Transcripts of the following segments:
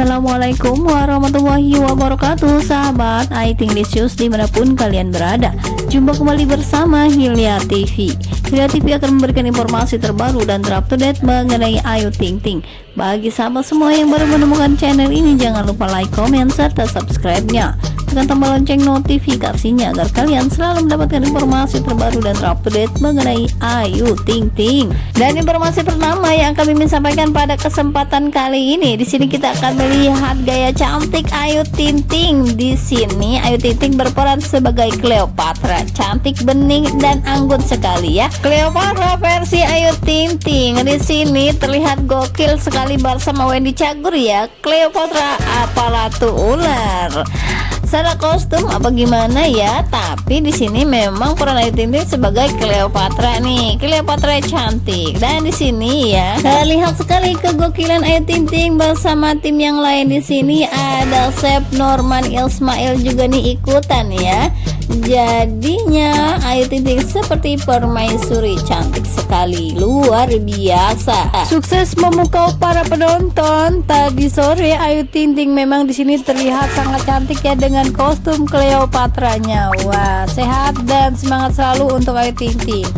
Assalamualaikum warahmatullahi wabarakatuh Sahabat IT Licious di mana pun kalian berada. Jumpa kembali bersama Hilya TV Hilya TV akan memberikan informasi terbaru dan terupdate mengenai Ayu Ting Ting. Bagi sahabat semua yang baru menemukan channel ini Jangan lupa like, comment, serta subscribe-nya tekan tombol lonceng notifikasinya agar kalian selalu mendapatkan informasi terbaru dan terupdate mengenai Ayu Ting Ting. Dan informasi pertama yang kami ingin sampaikan pada kesempatan kali ini, di sini kita akan melihat gaya cantik Ayu Ting Ting. Di sini Ayu Ting Ting berperan sebagai Cleopatra, cantik bening dan anggun sekali ya. Cleopatra versi Ayu Ting Ting. Di sini terlihat gokil sekali bersama Wendy Cagur ya. Cleopatra apalatu ular secara kostum apa gimana ya? Tapi di sini memang peran Ayu Ting Ting sebagai Cleopatra nih. Cleopatra cantik. Dan di sini ya lihat sekali kegokilan Ayu Ting Ting bersama tim yang lain di sini. Ada Chef Norman Ismail juga nih ikutan ya jadinya Ayu Ting Ting seperti permaisuri cantik sekali luar biasa. Sukses memukau para penonton. Tadi sore Ayu Ting Ting memang di sini terlihat sangat cantik ya dengan kostum Cleopatra-nya wah sehat dan semangat selalu untuk Ayu Ting Ting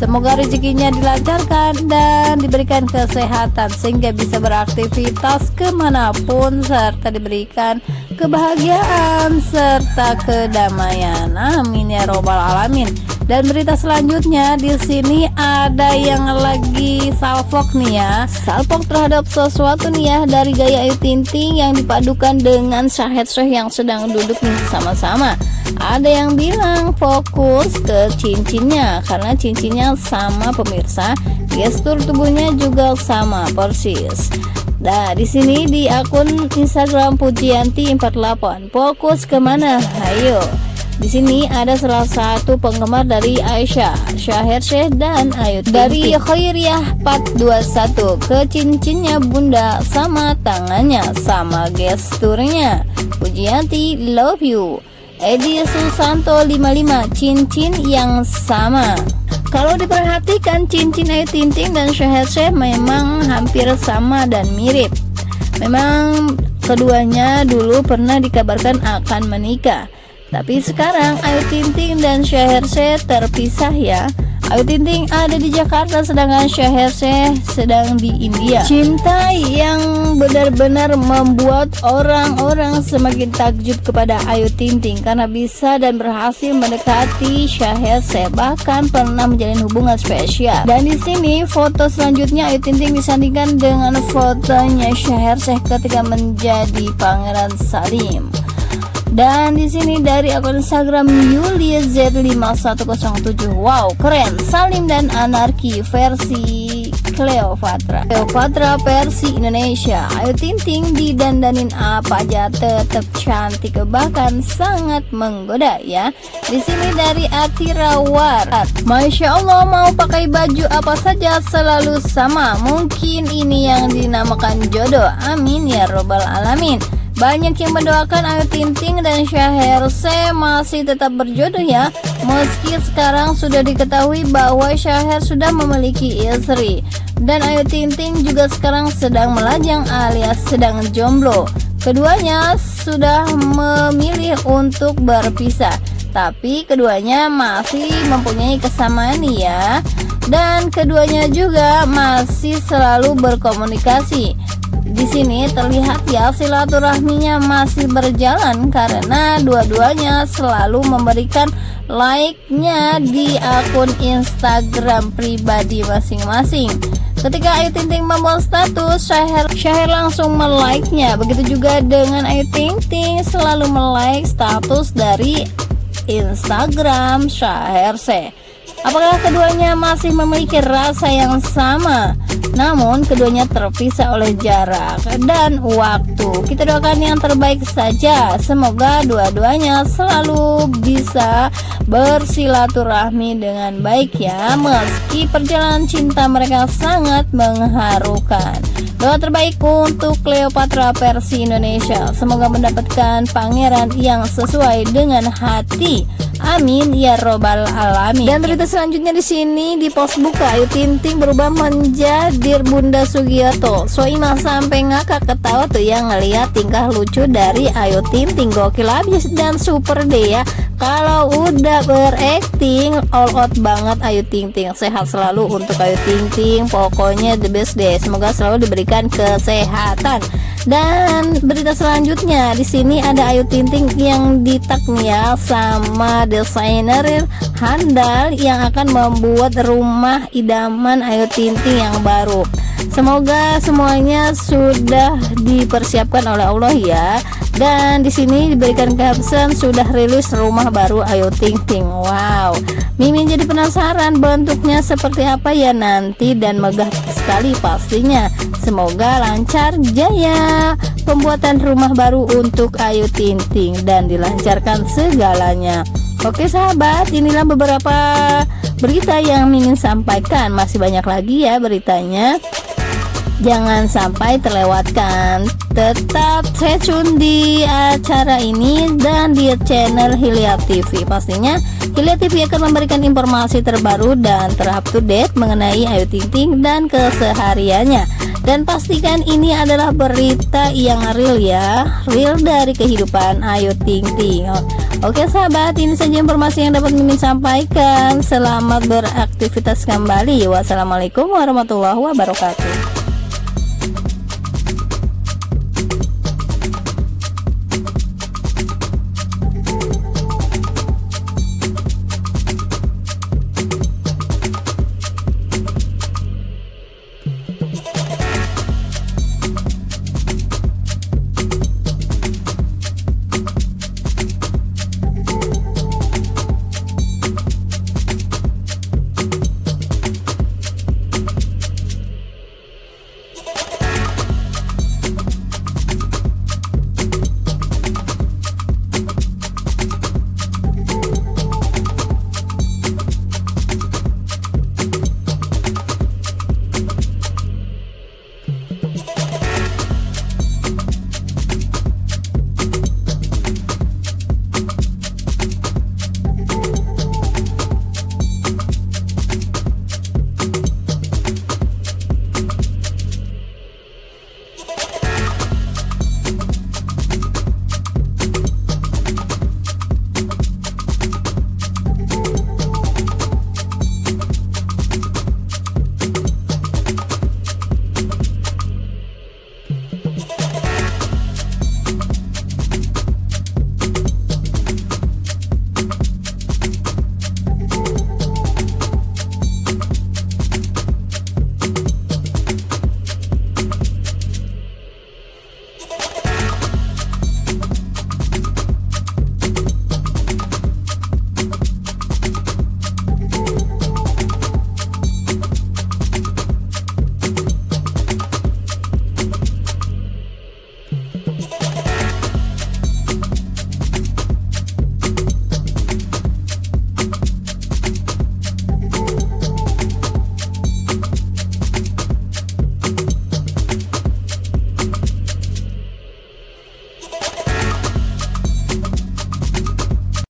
Semoga rezekinya dilancarkan dan diberikan kesehatan sehingga bisa beraktivitas ke mana pun serta diberikan kebahagiaan serta kedamaian. Amin ya robbal alamin. Dan berita selanjutnya di sini ada yang lagi salfok nih ya. Salfok terhadap sesuatu nih ya dari gaya Ayu Ting Ting yang dipadukan dengan Syahid Syekh yang sedang duduk nih sama-sama ada yang bilang fokus ke cincinnya karena cincinnya sama pemirsa gestur tubuhnya juga sama persis Nah, di sini di akun Instagram Pujianti 48 fokus ke mana? Ayo. Di sini ada salah satu penggemar dari Aisyah, Syahir Syekh dan Ayu dari Khairiyah 421 ke cincinnya bunda sama tangannya sama gesturnya. Pujianti love you. Edi Susanto 55 cincin yang sama kalau diperhatikan cincin Ayu Ting Ting dan Syahir Syekh memang hampir sama dan mirip. Memang keduanya dulu pernah dikabarkan akan menikah. Tapi sekarang Ayu Ting Ting dan Syahir Syekh terpisah ya Ayu Ting Ting ada di Jakarta sedangkan Syekh sedang di India. Cinta yang benar-benar membuat orang-orang semakin takjub kepada Ayu Ting Ting karena bisa dan berhasil mendekati Syekh bahkan pernah menjalin hubungan spesial. Dan di sini foto selanjutnya Ayu Ting Ting disandingkan dengan fotonya Syekh ketika menjadi Pangeran Salim. Dan di sini dari akun Instagram Yulia Z5107. Wow, keren. Salim dan Anarki versi Cleopatra. Cleopatra versi Indonesia. Ayo Ting Ting didandanin apa aja tetap cantik bahkan sangat menggoda ya. Di sini dari Atirawar. Masya Allah mau pakai baju apa saja selalu sama. Mungkin ini yang dinamakan jodoh. Amin ya robbal alamin. Banyak yang mendoakan Ayu Ting Ting dan Syahir C masih tetap berjodoh ya. Meski sekarang sudah diketahui bahwa Syahir sudah memiliki istri. Dan Ayu Ting Ting juga sekarang sedang melajang alias sedang jomblo. Keduanya sudah memilih untuk berpisah. Tapi keduanya masih mempunyai kesamaan ya. Dan keduanya juga masih selalu berkomunikasi di sini terlihat ya silaturahminya masih berjalan karena dua-duanya selalu memberikan like-nya di akun Instagram pribadi masing-masing. Ketika Ayu Ting Ting membuat status, Syahir, Syahir langsung melike-nya. Begitu juga dengan Ayu Ting Ting selalu melike status dari Instagram Syahir Se. Apakah keduanya masih memiliki rasa yang sama? Namun keduanya terpisah oleh jarak dan waktu. Kita doakan yang terbaik saja. Semoga dua-duanya selalu bisa bersilaturahmi dengan baik ya. Meski perjalanan cinta mereka sangat mengharukan. Doa terbaik untuk Cleopatra versi Indonesia. Semoga mendapatkan pangeran yang sesuai dengan hati Amin ya robbal alamin. Dan berita selanjutnya di sini di post buka Ayu Ting Ting berubah menjadi Bunda Sugiyoto. Soimah sampai ngakak ketawa tuh yang ngeliat tingkah lucu dari Ayu Ting Ting gokil habis dan super deh ya. Kalau udah berakting all out banget Ayu Ting Ting sehat selalu untuk Ayu Ting Ting pokoknya the best deh semoga selalu diberikan kesehatan dan berita selanjutnya di sini ada Ayu Ting Ting yang ditak nih ya sama desainer handal yang akan membuat rumah idaman Ayu Ting Ting yang baru. Semoga semuanya sudah dipersiapkan oleh Allah ya. Dan di sini diberikan caption sudah rilis rumah baru Ayu Ting Ting. Wow. Mimin jadi penasaran bentuknya seperti apa ya nanti dan megah sekali pastinya. Semoga lancar jaya pembuatan rumah baru untuk Ayu Ting Ting dan dilancarkan segalanya. Oke sahabat, inilah beberapa berita yang ingin sampaikan. Masih banyak lagi ya beritanya. Jangan sampai terlewatkan. Tetap stay tune di acara ini dan di channel Hilya TV. Pastinya Hilya TV akan memberikan informasi terbaru dan terup to date mengenai Ayu Ting Ting dan kesehariannya. Dan pastikan ini adalah berita yang real ya, real dari kehidupan Ayu Ting Ting. Oke sahabat, ini saja informasi yang dapat Mimin sampaikan. Selamat beraktivitas kembali. Wassalamualaikum warahmatullahi wabarakatuh.